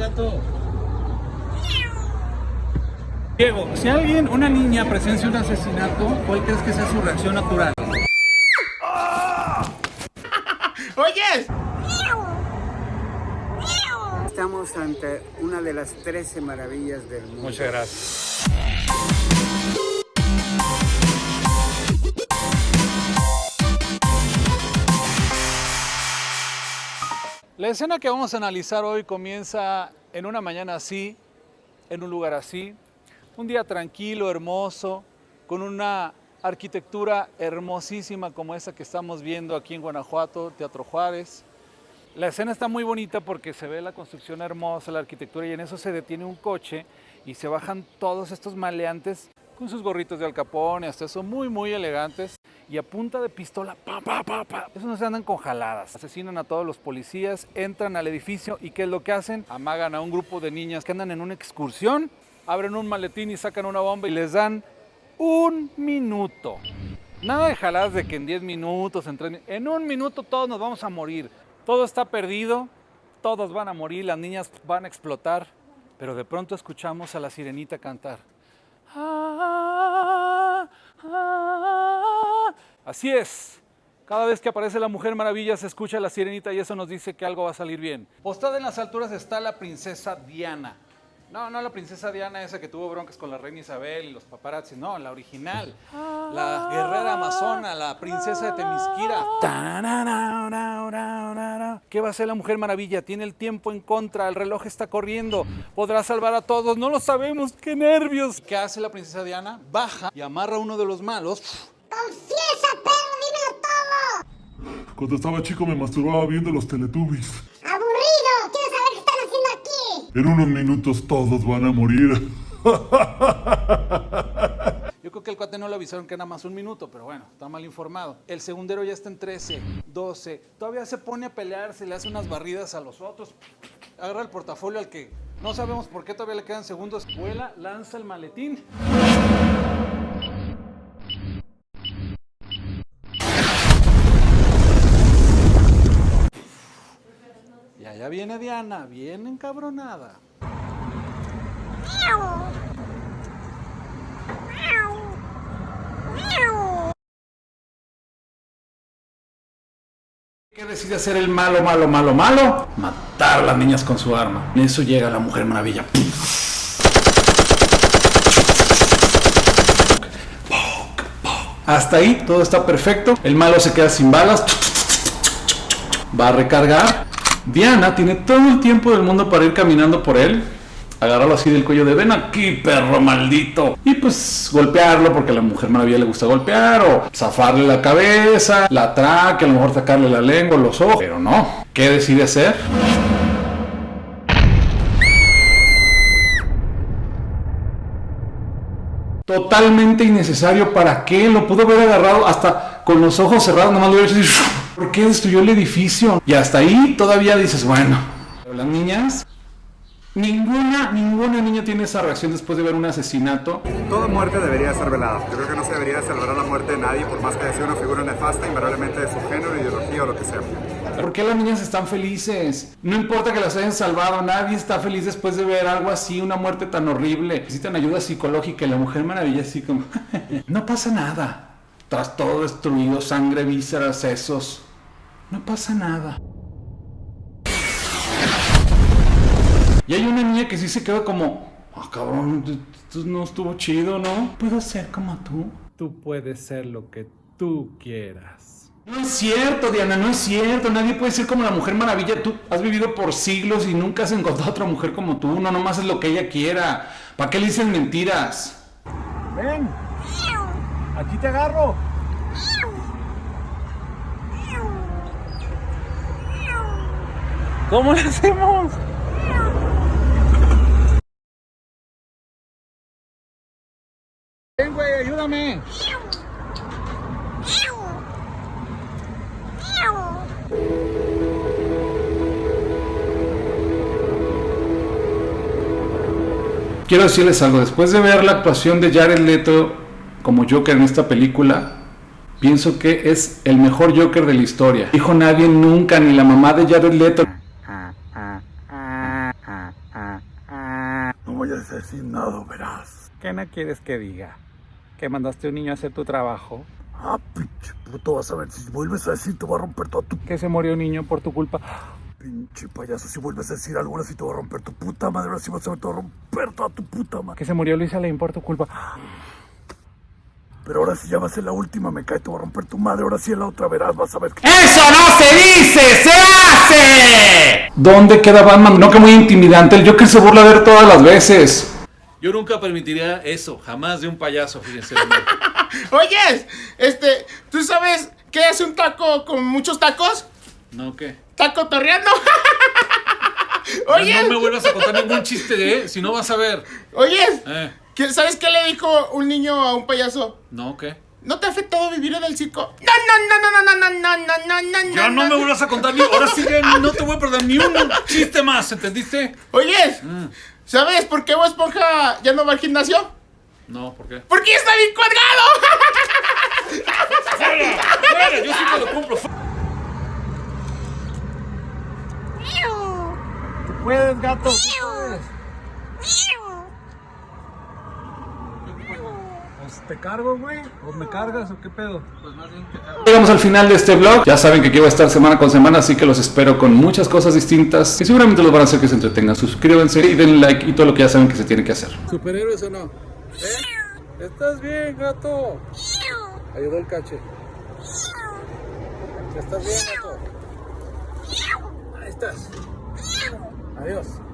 gato. Diego, si alguien, una niña presencia un asesinato, ¿cuál crees que sea su reacción natural? ¡Oyes! Estamos ante una de las 13 maravillas del mundo. Muchas gracias. La escena que vamos a analizar hoy comienza en una mañana así, en un lugar así, un día tranquilo, hermoso, con una arquitectura hermosísima como esa que estamos viendo aquí en Guanajuato, Teatro Juárez. La escena está muy bonita porque se ve la construcción hermosa, la arquitectura y en eso se detiene un coche y se bajan todos estos maleantes con sus gorritos de alcapón y hasta eso muy muy elegantes y a punta de pistola, pa, pa, pa, pa. Esos no se andan con jaladas. Asesinan a todos los policías, entran al edificio y ¿qué es lo que hacen? Amagan a un grupo de niñas que andan en una excursión, abren un maletín y sacan una bomba y les dan un minuto. Nada de jaladas de que en 10 minutos, en 3 en un minuto todos nos vamos a morir. Todo está perdido, todos van a morir, las niñas van a explotar, pero de pronto escuchamos a la sirenita cantar. Así es. Cada vez que aparece la Mujer Maravilla se escucha la sirenita y eso nos dice que algo va a salir bien. Postada en las alturas está la princesa Diana. No, no la princesa Diana esa que tuvo broncas con la reina Isabel y los paparazzi, no, la original. La guerrera amazona, la princesa de Temisquira. ¿Qué va a hacer la Mujer Maravilla? Tiene el tiempo en contra, el reloj está corriendo. ¿Podrá salvar a todos? No lo sabemos, qué nervios. ¿Qué hace la princesa Diana? Baja y amarra a uno de los malos. ¡Confiesa, perro! ¡Dímelo todo! Cuando estaba chico me masturbaba viendo los Teletubbies. ¡Aburrido! ¡Quiero saber qué están haciendo aquí! En unos minutos todos van a morir. Yo creo que el cuate no le avisaron que era más un minuto, pero bueno, está mal informado. El segundero ya está en 13, 12. Todavía se pone a pelear, se le hace unas barridas a los otros. Agarra el portafolio al que no sabemos por qué todavía le quedan segundos. Vuela, lanza el maletín. Allá viene Diana, bien encabronada. ¿Qué decide hacer el malo, malo, malo, malo? Matar a las niñas con su arma. En eso llega la Mujer Maravilla. Hasta ahí todo está perfecto. El malo se queda sin balas. Va a recargar. Diana tiene todo el tiempo del mundo para ir caminando por él. Agarrarlo así del cuello de ven aquí, perro maldito. Y pues golpearlo porque a la mujer maravilla le gusta golpear. O zafarle la cabeza, la tráquea, a lo mejor sacarle la lengua, los ojos. Pero no. ¿Qué decide hacer? Totalmente innecesario. ¿Para qué? Lo pudo haber agarrado hasta con los ojos cerrados. Nomás lo hubiera dicho, ¿por qué destruyó el edificio? Y hasta ahí todavía dices, bueno. Las niñas Ninguna, ninguna niña tiene esa reacción después de ver un asesinato. Toda muerte debería ser velada. Yo creo que no se debería celebrar la muerte de nadie, por más que sea una figura nefasta, invariablemente de su género, ideología o lo que sea. ¿Por qué las niñas están felices? No importa que las hayan salvado, nadie está feliz después de ver algo así, una muerte tan horrible. Necesitan ayuda psicológica y la mujer maravilla así como... no pasa nada. Tras todo destruido, sangre, vísceras, sesos. No pasa nada. Y hay una niña que sí se queda como, ah, cabrón, esto no estuvo chido, ¿no? Puedo ser como tú. Tú puedes ser lo que tú quieras. No es cierto, Diana, no es cierto. Nadie puede ser como la Mujer Maravilla. Tú has vivido por siglos y nunca has encontrado otra mujer como tú. No, nomás es lo que ella quiera. ¿Para qué le dicen mentiras? Ven. Aquí te agarro. ¿Cómo le hacemos? Quiero decirles algo, después de ver la actuación de Jared Leto como Joker en esta película, pienso que es el mejor Joker de la historia. Dijo nadie nunca, ni la mamá de Jared Leto. vayas a decir nada, verás. ¿Qué no quieres que diga? ¿Que mandaste a un niño a hacer tu trabajo? Ah, pinche puto, vas a ver, si vuelves a decir te voy a romper toda tu... ¿Que se murió un niño por tu culpa? Pinche payaso, si vuelves a decir algo ahora sí te voy a romper tu puta madre, ahora sí vas a ver, te voy a romper toda tu puta madre. ¿Que se murió Luisa Lane por tu culpa? Pero ahora sí ya va a ser la última, me cae, te voy a romper tu madre, ahora sí en la otra verás, vas a ver que... ¡Eso no se dice! ¡Se hace! ¿Dónde queda Batman? No, que muy intimidante. El Joker se burla de él todas las veces. Yo nunca permitiría eso, jamás de un payaso, fíjense. Oyes, este, ¿tú sabes qué es un taco con muchos tacos? ¿No qué? ¿Taco torreando? Ya Oyes, No me vuelvas a contar ningún chiste de, si no vas a ver. oyes, Eh, ¿qué- ¿sabes qué le dijo un niño a un payaso? ¿no qué? ¿No te ha afectado vivir en el circo? No, no, no, no, no, no, no, no, no, no, Ya no me vuelvas a contar ni, ahora sí ya no te voy a perder ni un chiste más, ¿entendiste? Oyes, ¿sabes por qué Bob Esponja ya no va al gimnasio? No, ¿por qué? ¡Porque está bien colgado! ¡Fuera! Yo sí te lo compro. Puedes, gato. Pues te cargo, güey. ¿O me cargas o qué pedo? Llegamos al final de este vlog. Ya saben que aquí voy a estar semana con semana, así que los espero con muchas cosas distintas que seguramente los van a hacer que se entretengan. Suscríbanse y denle like y todo lo que ya saben que se tiene que hacer. ¿Superhéroes o no? ¿Eh? ¿Estás bien, gato? Ayudó el cache. ¿Estás bien, gato? Ahí estás. Adiós.